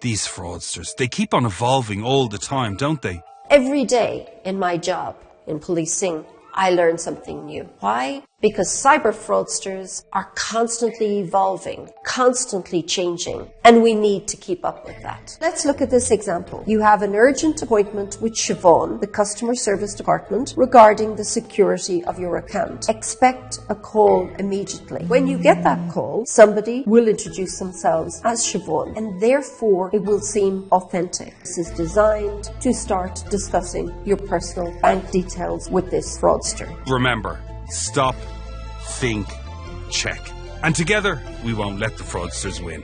These fraudsters, they keep on evolving all the time, don't they? Every day in my job in policing, I learn something new. Why? Because cyber fraudsters are constantly evolving, constantly changing, and we need to keep up with that. Let's look at this example. You have an urgent appointment with Siobhan, the customer service department, regarding the security of your account. Expect a call immediately. When you get that call, somebody will introduce themselves as Siobhan, and therefore it will seem authentic. This is designed to start discussing your personal bank details with this Remember, stop, think, check. And together, we won't let the fraudsters win.